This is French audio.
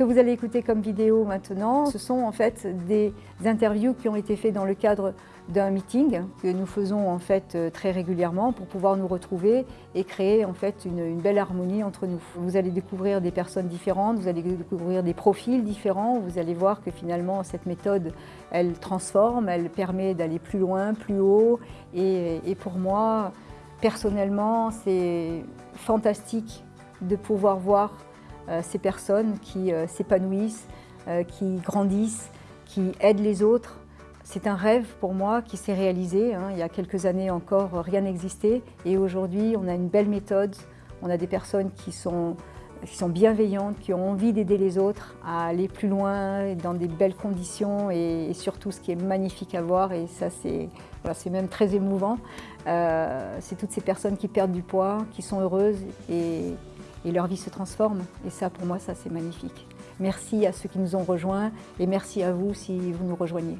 vous allez écouter comme vidéo maintenant, ce sont en fait des interviews qui ont été faites dans le cadre d'un meeting que nous faisons en fait euh, très régulièrement pour pouvoir nous retrouver et créer en fait une, belle harmonie entre nous. Vous allez découvrir des personnes différentes, vous allez découvrir des profils différents, vous allez voir que finalement cette méthode elle transforme, elle permet d'aller plus loin, plus haut et, pour moi personnellement c'est fantastique de pouvoir voir ces personnes qui euh, s'épanouissent, qui grandissent, qui aident les autres c'est un rêve pour moi qui s'est réalisé. Hein. Il y a quelques années encore, rien n'existait. Et aujourd'hui, on a une belle méthode. On a des personnes qui sont, bienveillantes, qui ont envie d'aider les autres à aller plus loin, dans des belles conditions et, surtout ce qui est magnifique à voir. Et ça, c'est voilà, même très émouvant. Euh, c'est toutes ces personnes qui perdent du poids, qui sont heureuses et, et leur vie se transforme. Et ça, pour moi, ça, c'est magnifique. Merci à ceux qui nous ont rejoints et merci à vous si vous nous rejoignez.